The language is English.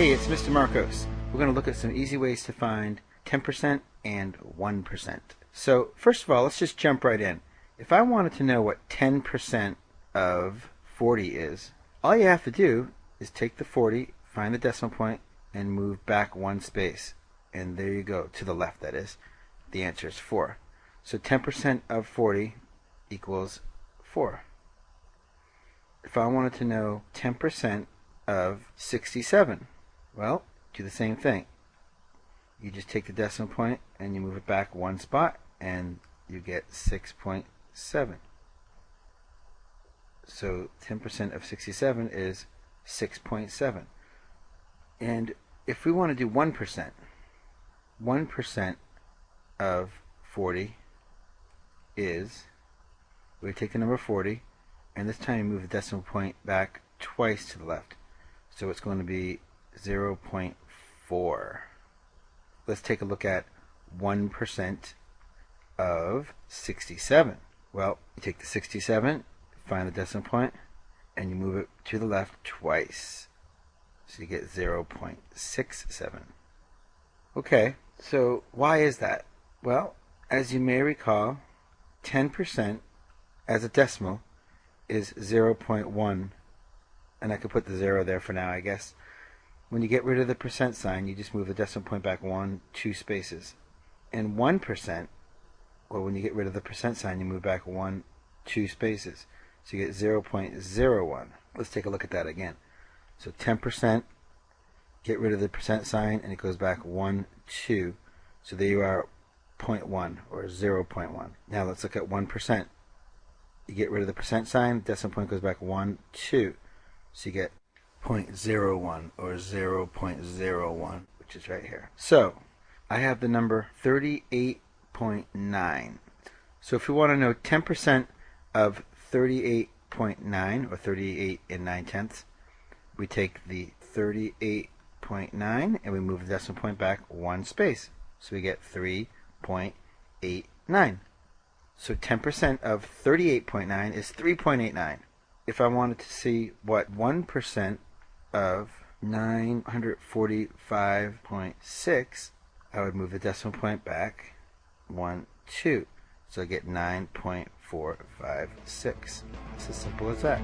Hey, it's Mr. Marcos. We're going to look at some easy ways to find 10% and 1%. So, first of all, let's just jump right in. If I wanted to know what 10% of 40 is, all you have to do is take the 40, find the decimal point, and move back one space. And there you go, to the left that is. The answer is 4. So 10% of 40 equals 4. If I wanted to know 10% of 67, well, do the same thing. You just take the decimal point and you move it back one spot and you get 6.7. So 10% of 67 is 6.7. And if we want to do 1%, 1% of 40 is, we take the number 40, and this time you move the decimal point back twice to the left. So it's going to be 0.4. Let's take a look at 1% of 67. Well, you take the 67, find the decimal point, and you move it to the left twice. So you get 0.67. Okay, so why is that? Well, as you may recall, 10% as a decimal is 0.1 and I could put the zero there for now I guess when you get rid of the percent sign you just move the decimal point back one two spaces. And 1% well when you get rid of the percent sign you move back one two spaces. So you get 0.01 let's take a look at that again. So 10% get rid of the percent sign and it goes back 1 2 so there you are 0.1 or 0.1 now let's look at 1% you get rid of the percent sign, decimal point goes back 1, 2. So you get 0.01 or 0.01, which is right here. So I have the number 38.9. So if we want to know 10% of 38.9 or 38 and 9 tenths, we take the 38.9 and we move the decimal point back one space. So we get 3.89. So 10% of 38.9 is 3.89. If I wanted to see what 1% of 945.6, I would move the decimal point back 1, 2. So I get 9.456. It's as simple as that.